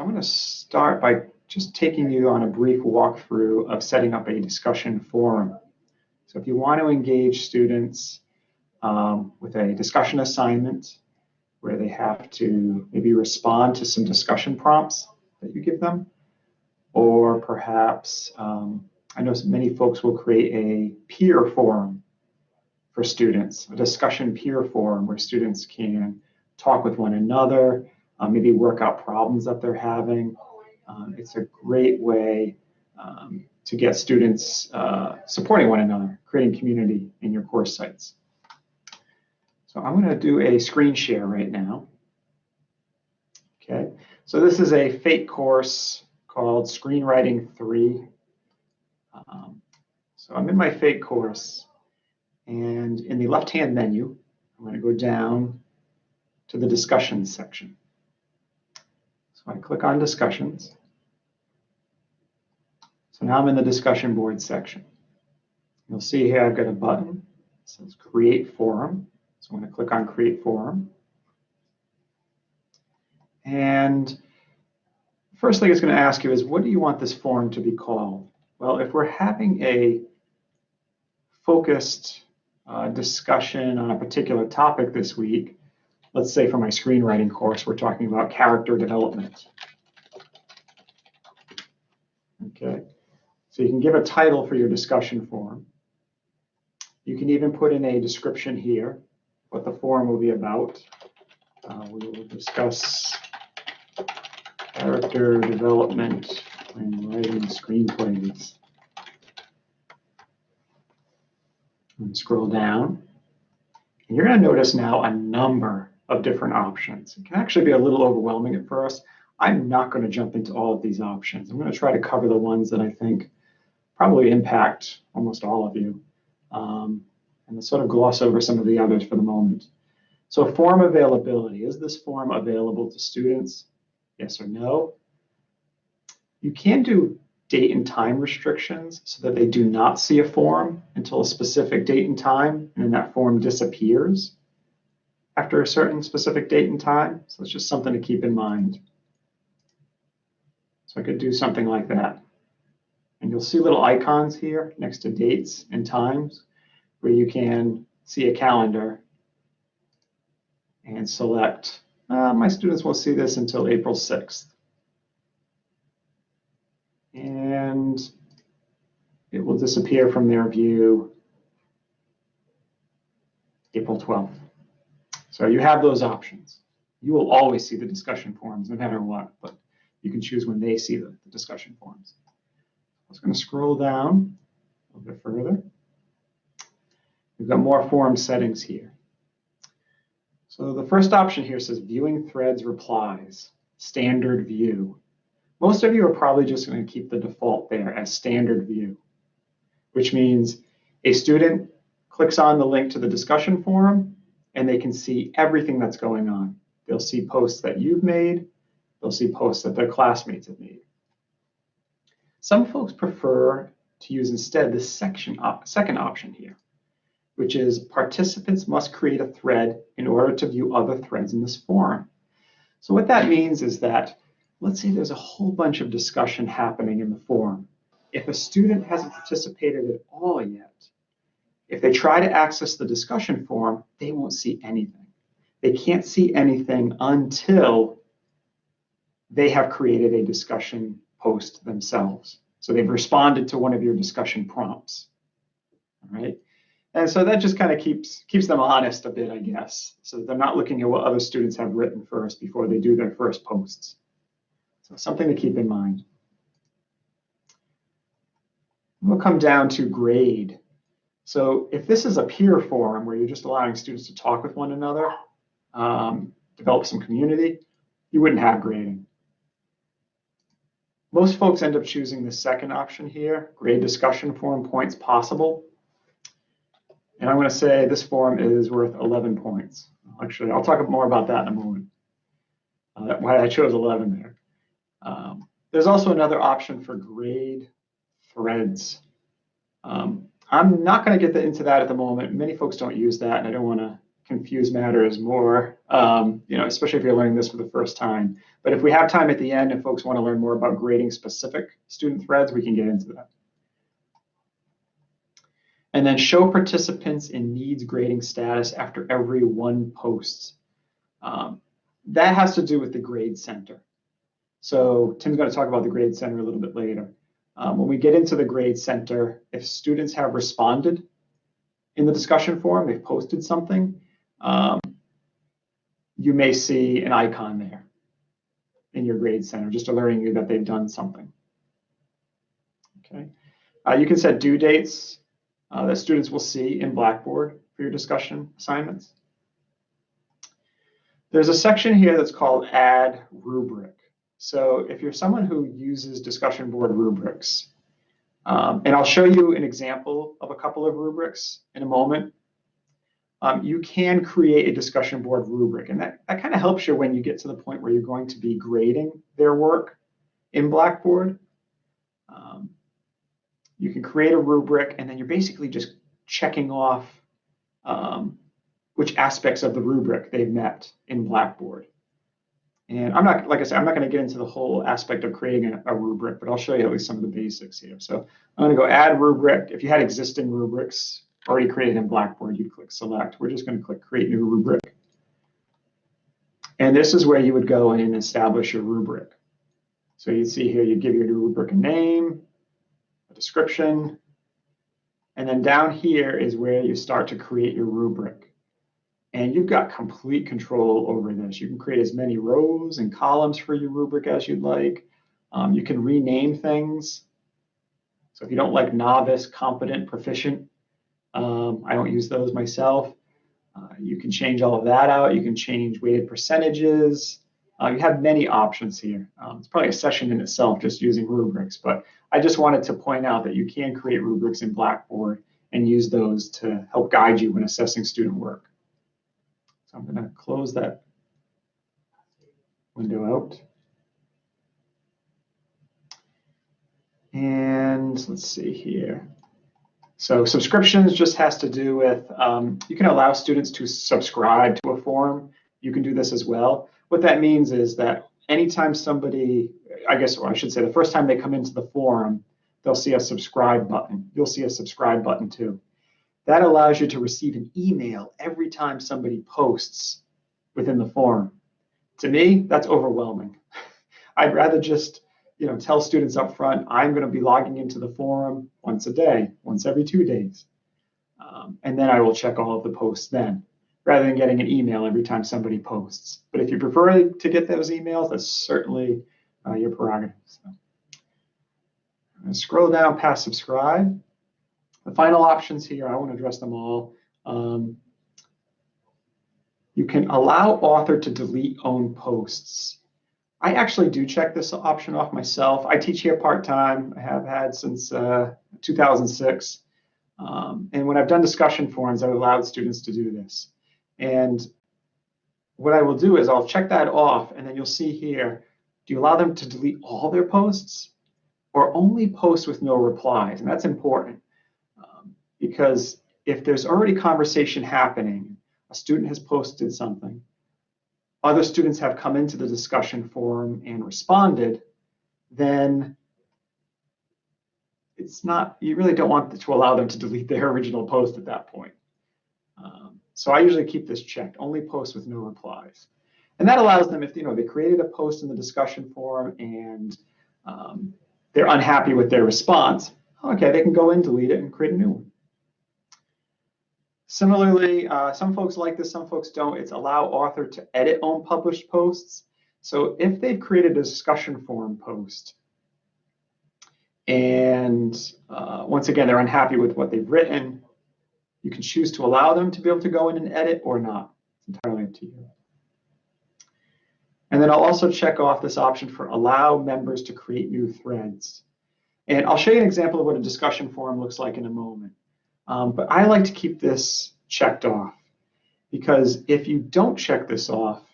I'm going to start by just taking you on a brief walkthrough of setting up a discussion forum. So if you want to engage students um, with a discussion assignment where they have to maybe respond to some discussion prompts that you give them, or perhaps um, I know many folks will create a peer forum for students, a discussion peer forum where students can talk with one another, uh, maybe work out problems that they're having. Um, it's a great way um, to get students uh, supporting one another, creating community in your course sites. So I'm going to do a screen share right now. Okay, so this is a fake course called Screenwriting 3. Um, so I'm in my fake course, and in the left-hand menu, I'm going to go down to the discussions section. So I click on discussions. So now I'm in the discussion board section. You'll see here I've got a button that says create forum. So I'm going to click on create forum. And first thing it's going to ask you is what do you want this forum to be called? Well, if we're having a focused uh, discussion on a particular topic this week, let's say for my screenwriting course, we're talking about character development. Okay, so you can give a title for your discussion forum. You can even put in a description here, what the forum will be about. Uh, we will discuss character development when writing screenplays. And scroll down. And you're going to notice now a number of different options. It can actually be a little overwhelming at first. I'm not going to jump into all of these options. I'm going to try to cover the ones that I think probably impact almost all of you um, and sort of gloss over some of the others for the moment. So form availability, is this form available to students? Yes or no? You can do date and time restrictions so that they do not see a form until a specific date and time, and then that form disappears after a certain specific date and time. So it's just something to keep in mind. So I could do something like that. And you'll see little icons here next to dates and times where you can see a calendar and select, uh, my students won't see this until April 6th. And it will disappear from their view April 12th. So you have those options. You will always see the discussion forums no matter what, but you can choose when they see the, the discussion forums. I was going to scroll down a little bit further. We've got more forum settings here. So the first option here says viewing threads replies, standard view. Most of you are probably just going to keep the default there as standard view, which means a student clicks on the link to the discussion forum and they can see everything that's going on. They'll see posts that you've made. They'll see posts that their classmates have made. Some folks prefer to use instead the section op second option here, which is participants must create a thread in order to view other threads in this forum. So what that means is that, let's say there's a whole bunch of discussion happening in the forum. If a student hasn't participated at all yet, if they try to access the discussion forum, they won't see anything. They can't see anything until they have created a discussion post themselves. So they've responded to one of your discussion prompts. All right. And so that just kind of keeps keeps them honest a bit, I guess. So they're not looking at what other students have written first before they do their first posts. So something to keep in mind. We'll come down to grade. So if this is a peer forum where you're just allowing students to talk with one another, um, develop some community, you wouldn't have grading. Most folks end up choosing the second option here, grade discussion forum points possible. And I'm going to say this forum is worth 11 points. Actually, I'll talk more about that in a moment, uh, why I chose 11 there. Um, there's also another option for grade threads. Um, I'm not going to get into that at the moment. Many folks don't use that, and I don't want to confuse matters more, um, you know, especially if you're learning this for the first time. But if we have time at the end and folks want to learn more about grading specific student threads, we can get into that. And then show participants in needs grading status after every one post. Um, that has to do with the grade center. So Tim's going to talk about the grade center a little bit later. Um, when we get into the grade center, if students have responded in the discussion forum, they've posted something, um, you may see an icon there in your grade center, just alerting you that they've done something. Okay. Uh, you can set due dates uh, that students will see in Blackboard for your discussion assignments. There's a section here that's called Add Rubric. So if you're someone who uses discussion board rubrics, um, and I'll show you an example of a couple of rubrics in a moment, um, you can create a discussion board rubric. And that, that kind of helps you when you get to the point where you're going to be grading their work in Blackboard. Um, you can create a rubric and then you're basically just checking off um, which aspects of the rubric they've met in Blackboard. And I'm not, like I said, I'm not going to get into the whole aspect of creating a, a, rubric, but I'll show you at least some of the basics here. So I'm going to go add rubric. If you had existing rubrics already created in Blackboard, you'd click select. We're just going to click create new rubric. And this is where you would go in and establish your rubric. So you see here, you give your new rubric a name, a description, and then down here is where you start to create your rubric. And you've got complete control over this. You can create as many rows and columns for your rubric as you'd like. Um, you can rename things. So if you don't like novice, competent, proficient, um, I don't use those myself. Uh, you can change all of that out. You can change weighted percentages. Uh, you have many options here. Um, it's probably a session in itself just using rubrics, but I just wanted to point out that you can create rubrics in Blackboard and use those to help guide you when assessing student work. So I'm going to close that window out. And let's see here. So subscriptions just has to do with, um, you can allow students to subscribe to a forum. You can do this as well. What that means is that anytime somebody, I guess, or I should say the first time they come into the forum, they'll see a subscribe button. You'll see a subscribe button too. That allows you to receive an email every time somebody posts within the forum. To me, that's overwhelming. I'd rather just you know, tell students up front, I'm going to be logging into the forum once a day, once every two days. Um, and then I will check all of the posts then, rather than getting an email every time somebody posts. But if you prefer to get those emails, that's certainly uh, your prerogative. So. scroll down past subscribe. The final options here, I want to address them all. Um, you can allow author to delete own posts. I actually do check this option off myself. I teach here part-time. I have had since uh, 2006. Um, and when I've done discussion forums, I've allowed students to do this. And what I will do is I'll check that off, and then you'll see here, do you allow them to delete all their posts or only post with no replies? And that's important because if there's already conversation happening, a student has posted something, other students have come into the discussion forum and responded, then it's not, you really don't want to allow them to delete their original post at that point. Um, so I usually keep this checked, only post with no replies. And that allows them, if you know they created a post in the discussion forum and um, they're unhappy with their response, okay, they can go in, delete it, and create a new one. Similarly, uh, some folks like this, some folks don't. It's allow author to edit on published posts. So if they've created a discussion forum post, and uh, once again, they're unhappy with what they've written, you can choose to allow them to be able to go in and edit or not. It's entirely up to you. And then I'll also check off this option for allow members to create new threads. And I'll show you an example of what a discussion forum looks like in a moment. Um, but I like to keep this checked off because if you don't check this off,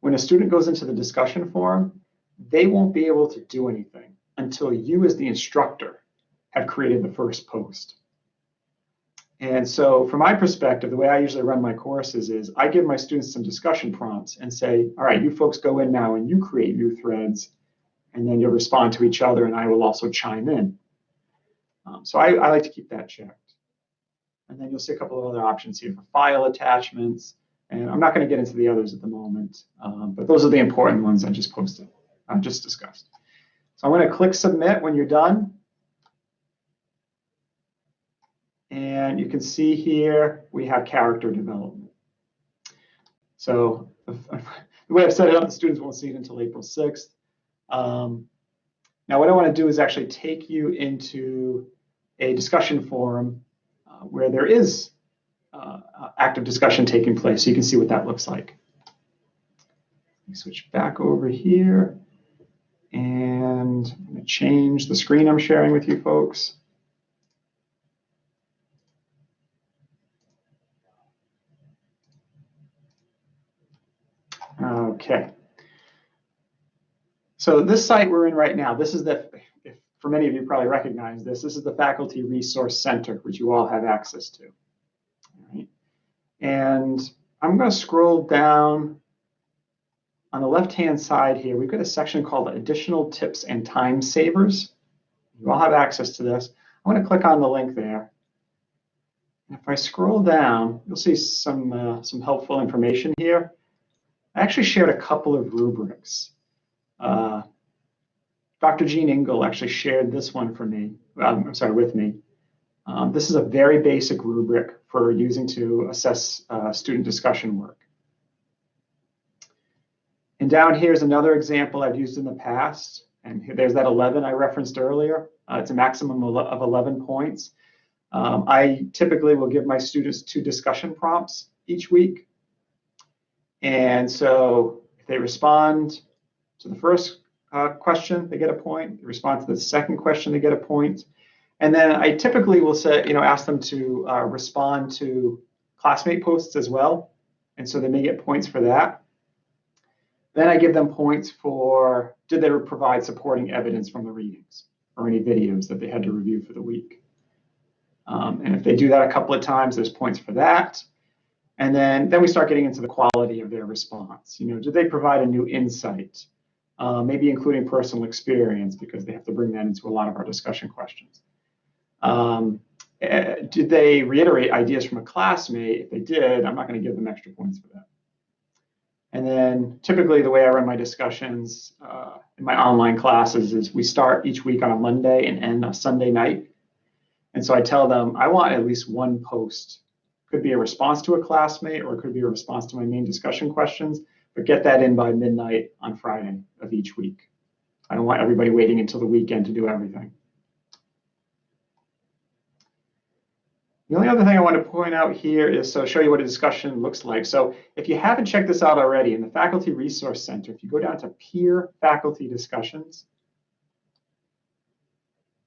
when a student goes into the discussion forum, they won't be able to do anything until you as the instructor have created the first post. And so from my perspective, the way I usually run my courses is I give my students some discussion prompts and say, all right, you folks go in now and you create new threads, and then you'll respond to each other and I will also chime in. Um, so I, I like to keep that checked. And then you'll see a couple of other options here for file attachments. And I'm not going to get into the others at the moment, um, but those are the important ones I just posted, I just discussed. So I'm going to click submit when you're done. And you can see here we have character development. So the way I've set it up, the students won't see it until April 6th. Um, now what I want to do is actually take you into a discussion forum uh, where there is uh, active discussion taking place. So you can see what that looks like. Let me switch back over here. And I'm going to change the screen I'm sharing with you folks. Okay. So this site we're in right now, this is the, for many of you probably recognize this, this is the Faculty Resource Center, which you all have access to. And I'm going to scroll down on the left-hand side here. We've got a section called Additional Tips and Time Savers. You all have access to this. I'm going to click on the link there. And if I scroll down, you'll see some, uh, some helpful information here. I actually shared a couple of rubrics. Uh, Dr. Jean Ingle actually shared this one for me, um, I'm sorry, with me. Um, this is a very basic rubric for using to assess uh, student discussion work. And down here is another example I've used in the past. And here, there's that 11 I referenced earlier. Uh, it's a maximum of 11 points. Um, I typically will give my students two discussion prompts each week. And so if they respond to the first uh, question, they get a point. They respond to the second question, they get a point. And then I typically will say, you know, ask them to uh, respond to classmate posts as well. And so they may get points for that. Then I give them points for did they provide supporting evidence from the readings or any videos that they had to review for the week. Um, and if they do that a couple of times, there's points for that. And then, then we start getting into the quality of their response. You know, did they provide a new insight? Uh, maybe including personal experience because they have to bring that into a lot of our discussion questions. Um, uh, did they reiterate ideas from a classmate? If they did, I'm not going to give them extra points for that. And then typically the way I run my discussions uh, in my online classes is we start each week on a Monday and end a Sunday night. And so I tell them I want at least one post could be a response to a classmate or it could be a response to my main discussion questions, but get that in by midnight on Friday of each week. I don't want everybody waiting until the weekend to do everything. The only other thing I want to point out here is so show you what a discussion looks like. So if you haven't checked this out already, in the Faculty Resource Center, if you go down to peer faculty discussions,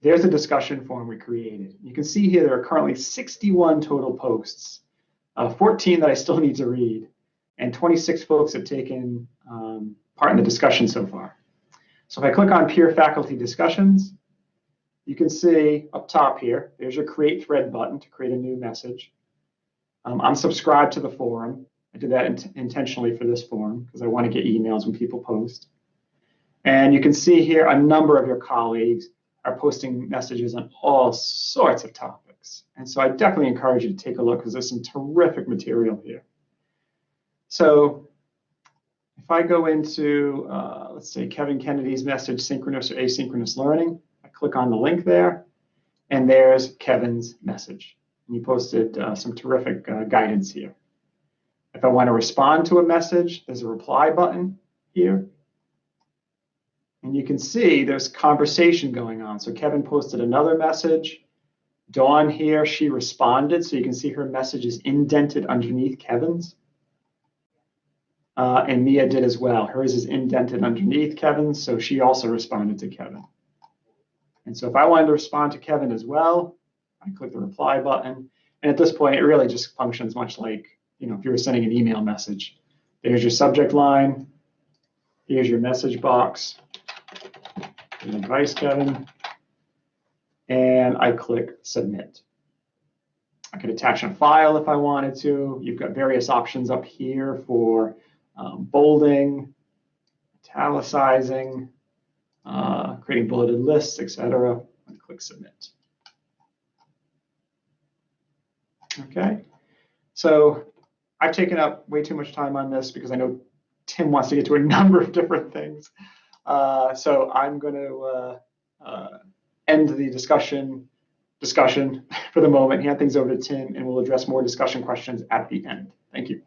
there's a discussion forum we created. You can see here there are currently 61 total posts, uh, 14 that I still need to read, and 26 folks have taken um, part in the discussion so far. So if I click on peer faculty discussions, you can see up top here, there's your create thread button to create a new message. Um, I'm subscribed to the forum. I did that in intentionally for this forum because I want to get emails when people post. And you can see here a number of your colleagues are posting messages on all sorts of topics. And so I definitely encourage you to take a look because there's some terrific material here. So if I go into, uh, let's say, Kevin Kennedy's message, synchronous or asynchronous learning, I click on the link there, and there's Kevin's message. And he posted uh, some terrific uh, guidance here. If I want to respond to a message, there's a reply button here. And you can see there's conversation going on. So Kevin posted another message. Dawn here, she responded. So you can see her message is indented underneath Kevin's. Uh, and Mia did as well. Hers is indented underneath Kevin's, so she also responded to Kevin. And so if I wanted to respond to Kevin as well, I click the reply button. And at this point, it really just functions much like, you know, if you were sending an email message. There's your subject line. Here's your message box advice, Kevin. And I click submit. I could attach a file if I wanted to. You've got various options up here for um, bolding, italicizing, uh, creating bulleted lists, etc. And click submit. Okay, so I've taken up way too much time on this because I know Tim wants to get to a number of different things. Uh, so I'm going to uh, uh, end the discussion discussion for the moment, hand things over to Tim, and we'll address more discussion questions at the end. Thank you.